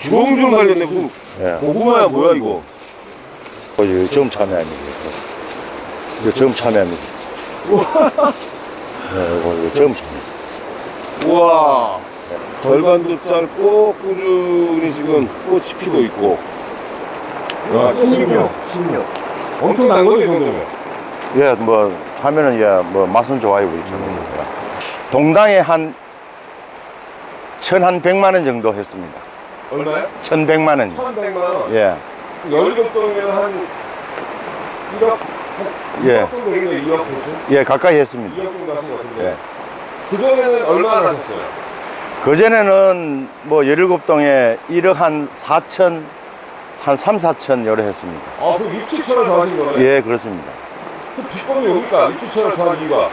주홍주홍 달렸네. 그 예. 고구마야 뭐야 이거? 어, 참여합니다. 이거 처음 참여합니다. 네, 이거, 이거 처음 참여. 우와. 절반도 짧고 꾸준히 지금 꽃이 피고 있고. 와, 16. 16. 엄청 난 거죠, 이 정도면? 예, 뭐, 참여는, 예, 뭐, 맛은 좋아요, 우리 참여는. 동당에 한, 천한 백만 원 정도 했습니다. 얼마요? 천 백만 원. 1,100만 원. 예, 열일곱 동이면 한 1억, 예. 2억 정도 되겠네, 2억 정도? 예, 가까이 했습니다. 2억 정도 하신 것 같은데. 예. 그전에는 얼마나 하셨어요? 그전에는 뭐, 열일곱 동에 1억 한 4천, 한 3, 4천 요래 했습니다. 아, 그럼 입주처를 더 하신 거네? 예, 그렇습니다. 그 비법이 뭡니까? 입주처를 더한 이유가?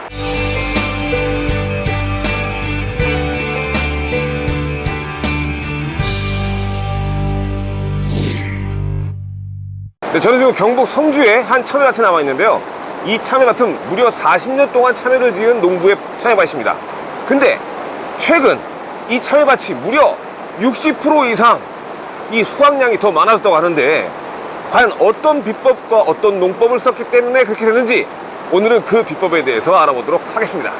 네, 저는 지금 경북 성주에 한 참외밭에 남아 있는데요. 이 참외밭은 무려 40년 동안 참외를 지은 농부의 참외밭입니다. 근데 최근 이 참외밭이 무려 60% 이상 이 수확량이 더 많아졌다고 하는데 과연 어떤 비법과 어떤 농법을 썼기 때문에 그렇게 됐는지 오늘은 그 비법에 대해서 알아보도록 하겠습니다.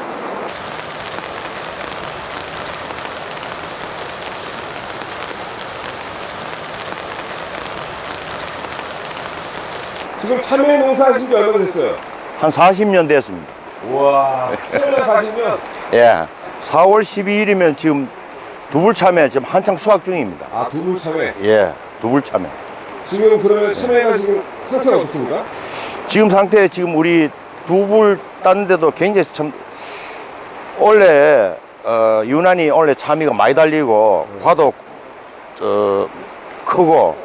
지금 참외 농사 하신 지 얼마나 됐어요? 한 40년 됐습니다. 우와 참외 하시면 예. 4월 12일이면 지금 두불 참외 지금 한창 수확 중입니다. 아 두부 참외 예, 두불 참외. 지금 그러면 참외가 지금 상태가 어떻습니까? 지금 상태 지금 우리 두불 땄는데도 굉장히 참 원래 어, 유난히 원래 참이가 많이 달리고 과도 어, 크고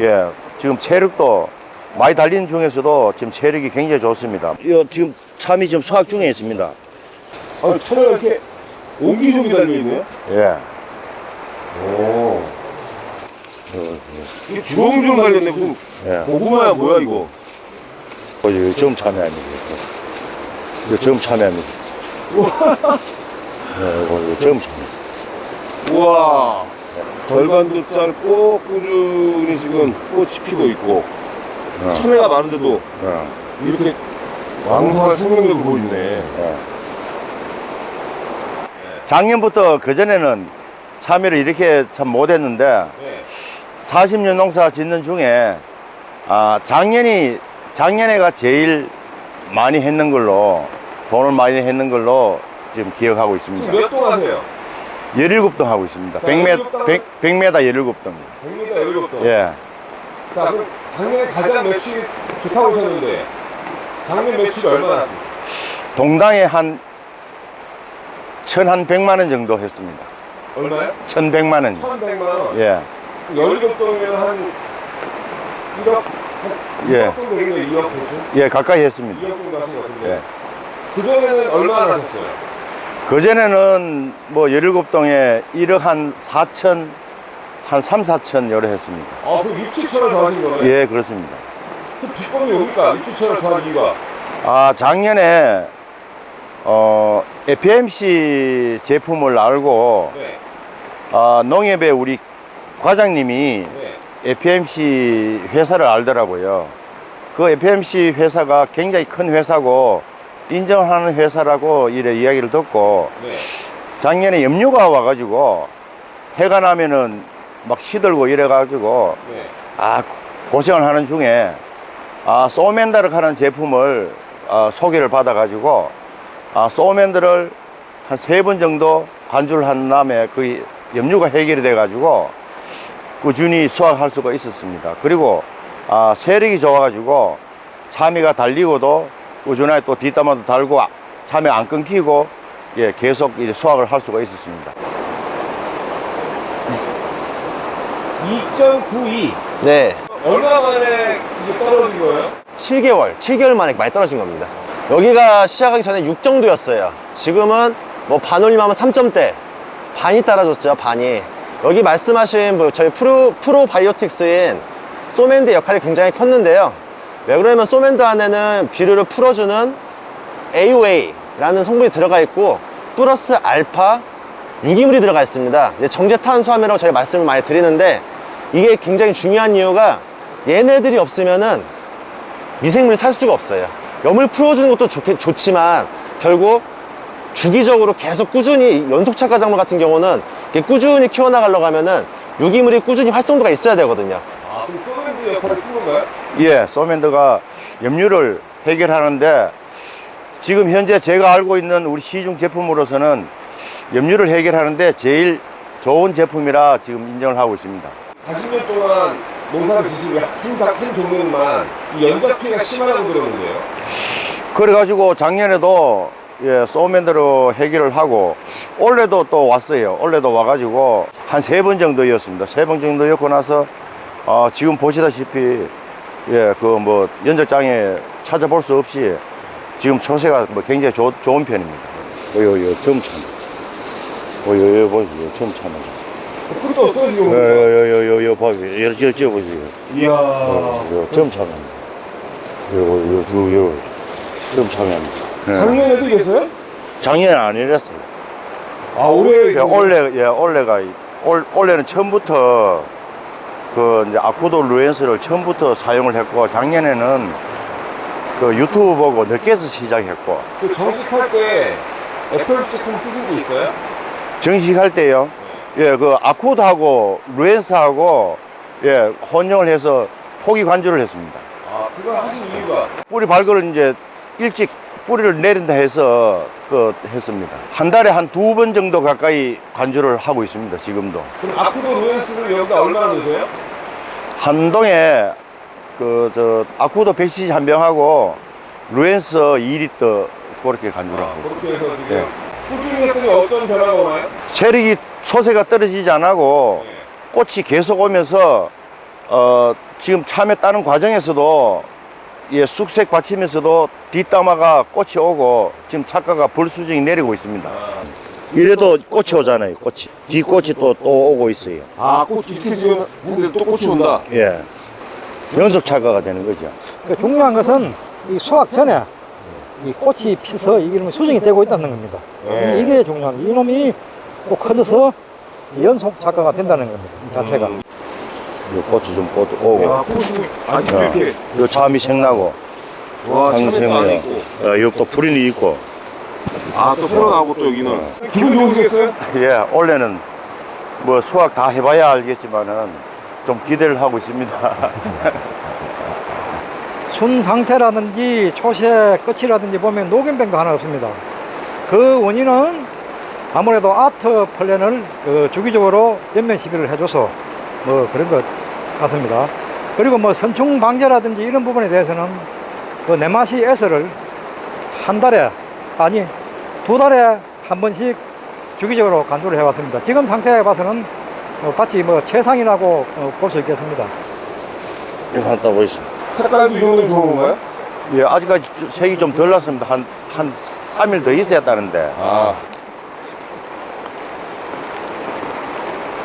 예 지금 체력도 많이 달리는 중에서도 지금 체력이 굉장히 좋습니다. 이 지금 참이 지금 수확 중에 있습니다. 아 참외가 이렇게 옹기종기 달려 있네요 예. 오 이게 주렁주렁 달렸네 무슨 예. 고구마야 뭐야 이거 어, 이거 처음 참여합니다. 이거 처음 참여합니다. 네, 이거, 이거 처음 참여. 우와 절반도 짧고 꾸준히 지금 꽃이 피고 있고 어, 참외가 많은데도 어, 이렇게 왕성한 생명력을 보이네 예. 작년부터 그전에는 참여를 이렇게 참 못했는데 네. 40년 농사 짓는 중에 아, 작년이 작년에가 제일 많이 했는 걸로 돈을 많이 했는 걸로 지금 기억하고 있습니다. 지금 몇동 하세요? 17동 하고 있습니다. 자, 100m, 17 100, 100m 17동. 100m 17동 예. 자 그럼 작년에 가장 매출이 좋다고 하셨는데 작년 매출이 얼마나? 동당에 한, 천한 백만 원 정도 했습니다. 얼마요? 천 백만 원. 1,100만 원 예. 17동이면 한 1억 예. 2억 정도 되겠네 2억 정도? 예, 가까이 했습니다. 2억 정도 하신 것 같은데 예. 그전에는 얼마나 하셨어요? 그전에는 뭐 17동에 1억 한 4천, 한 3, 4천 요래 했습니다. 아 그럼 입주처를 더 하신 거네? 예, 그렇습니다. 그 비법이 뭡니까? 입주처를 더한 이유가 아, 작년에, 어, FMC 제품을 알고, 네. 아, 농협의 우리 과장님이 네. FMC 회사를 알더라고요. 그 FMC 회사가 굉장히 큰 회사고, 인정하는 회사라고 이래 이야기를 듣고, 네. 작년에 염류가 와가지고, 해가 나면은 막 시들고 이래가지고, 네. 아, 고생을 하는 중에, 아, 소맨다르 하는 제품을 아, 소개를 받아가지고, 아, 소맨들을 한 세 번 정도 관주를 한 다음에 그 염류가 해결이 돼 가지고, 꾸준히 수확할 수가 있었습니다. 그리고, 아, 세력이 좋아 가지고, 참이가 달리고도 꾸준하게 또 뒷담화도 달고, 참이 안 끊기고, 예, 계속 이제 수확을 할 수가 있었습니다. 2.92 네, 얼마 만에 이게 떨어진 거예요? 7개월, 7개월 만에 많이 떨어진 겁니다. 여기가 시작하기 전에 6 정도였어요. 지금은 뭐 반올림하면 3점대, 반이 따라졌죠, 반이. 여기 말씀하신 뭐 저희 프로, 프로바이오틱스인 소맨드 역할이 굉장히 컸는데요. 왜 그러냐면 소맨드 안에는 비료를 풀어주는 AOA라는 성분이 들어가 있고 플러스 알파 유기물이 들어가 있습니다. 이제 정제 탄수화물이라고 저희 말씀을 많이 드리는데 이게 굉장히 중요한 이유가 얘네들이 없으면 은 미생물이 살 수가 없어요. 염을 풀어주는 것도 좋, 좋지만 결국 주기적으로 계속 꾸준히 연속착화 작물 같은 경우는 꾸준히 키워나가려고 하면은 유기물이 꾸준히 활성도가 있어야 되거든요. 아, 그럼 소맨드 역할을 큰 건가요? 예, 소맨드가 염류를 해결하는데 지금 현재 제가 알고 있는 우리 시중 제품으로서는 염류를 해결하는데 제일 좋은 제품이라 지금 인정을 하고 있습니다. 40년 동안 농사를 지시고 한, 작- 한 종류만 이 연작 피해가 심하다고 들었는데요. 그래가지고 작년에도 예, 소맨드로 해결을 하고 올해도 또 왔어요. 올해도 와가지고 한 세 번 정도였습니다. 세 번 정도였고 나서 어, 지금 보시다시피 예, 그 뭐 연적장에 찾아볼 수 없이 지금 처세가 뭐 굉장히 좋- 좋은 편입니다. 요, 요, 점 참. 요, 요, 요, 보세요. 점 참. 그것도 없어요, 요, 지금. 요, 요, 요, 요, 보세요. 이렇게, 이렇게 보세요. 이야. 요, 점 참. 요, 요, 요, 요, 점 참입니다. 예. 작년에도 이랬어요? 작년에 안 이랬어요. 아, 올해. 예, 올해, 예, 올해가, 올, 올해는 처음부터 그 이제 아쿠도 루엔스를 처음부터 사용을 했고, 작년에는 그 유튜브 보고 늦게서 시작했고, 그 정식할 때 애플 제품 쓰신 게 있어요? 정식할 때요, 예, 그 아쿠드하고 루엔스하고, 예, 혼용을 해서 포기 관주를 했습니다. 아, 그걸 하신 이유가? 뿌리 발굴을 이제 일찍 뿌리를 내린다 해서 그 했습니다. 한 달에 한 두 번 정도 가까이 관주를 하고 있습니다, 지금도. 그럼 아쿠도 루엔스를 여기다 얼마나 넣으세요? 한동에 그 저 아쿠도 100cc 한 병하고 루엔스 2리터 그렇게 간주를 아, 하고 있습니다. 예. 꾸준히 했더니 어떤 변화가 오나요? 체력이 초세가 떨어지지 않고 예. 꽃이 계속 오면서 어 지금 참외 따는 과정에서도 예 숙색 받치면서도 뒷담화가 꽃이 오고 지금 착가가 불수정이 내리고 있습니다. 이래도 꽃이 오잖아요. 꽃이 뒷꽃이 또 또 오고 있어요. 아, 꽃 이렇게 지금 했는데 또 꽃이 온다. 예 연속 착가가 되는 거죠. 그 중요한 것은 이 수확 전에 이 꽃이 피서 이게 수정이 되고 있다는 겁니다. 네. 이- 이게 중요한 거예요. 이놈이 또 커져서 연속 작가가 된다는 겁니다. 이 자체가. 이 꽃이 좀 꽃 오고 야, 꽃이 아주 어, 이렇게. 요 참이 생나고 와, 당생이요. 안에 있고. 어, 여기 또 불인이 있고 아, 또 새로 나오고 또 여기는. 기분 좋으시겠어요? 예 올해는 뭐 수확 다 해봐야 알겠지만은 좀 기대를 하고 있습니다. 순 상태라든지 초세 끝이라든지 보면 녹연병도 하나 없습니다. 그 원인은 아무래도 아트 플랜을 그 주기적으로 연면 시비를 해줘서 뭐 그런 것 같습니다. 그리고 뭐 선충 방제라든지 이런 부분에 대해서는 그 내마시 에서를 한 달에 아니 두 달에 한 번씩 주기적으로 간주를 해왔습니다. 지금 상태에 봐서는 어, 마치 뭐 최상이라고 어, 볼수 있겠습니다. 이거 하나 따고 있어. 색깔도 이 정도면 좋은 건가요? 예 아직까지 색이 좀 덜 났습니다. 한 한 3일 더 있어야 하는데. 아.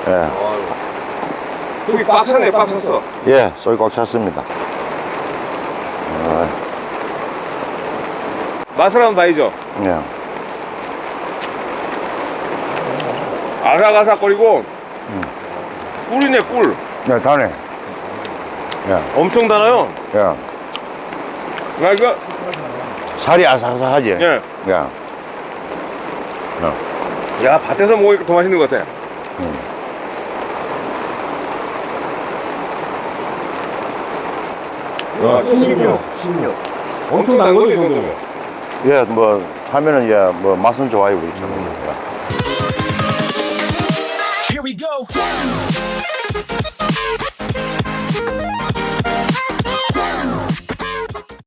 예. 속이 꽉 찼네, 꽉 찼어. 예, 쏘이 꽉 찼습니다. 어, 맛을 한번 봐야죠. 예. 아삭아삭거리고, 꿀이네, 꿀. 네, 다네. 예, 엄청 달아요. 예. 아, 이거, 살이 아삭아삭하지? 예. 예. 야, 밭에서 먹으니까 더 맛있는 것 같아. 아, 16, 16. 엄청난 거죠, 이 정도면? 예, 뭐, 하면은, 예, 뭐, 맛은 좋아요, 우리 참. 음. 예.